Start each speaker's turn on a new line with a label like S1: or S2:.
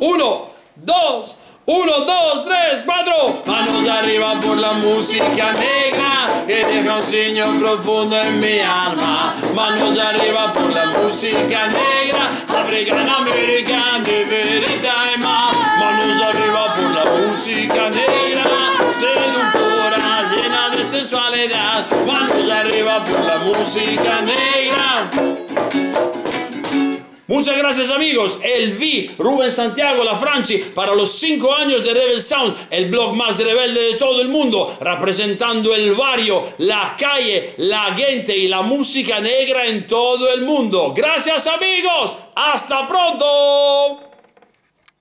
S1: Uno, dos, uno, dos, tres, cuatro. Manos arriba por la música negra que deja un signo profundo en mi alma. Manos arriba por la música negra, africana, americana, verità y más. Manos arriba por la música negra, seductora, llena de sensualidad. Manos arriba por la música negra. Muchas gracias amigos, el V, Rubén Santiago, la Franchi, para los 5 años de Rebel Sound, el blog más rebelde de todo el mundo, representando el barrio, la calle, la gente y la música negra en todo el mundo. Gracias amigos, hasta pronto.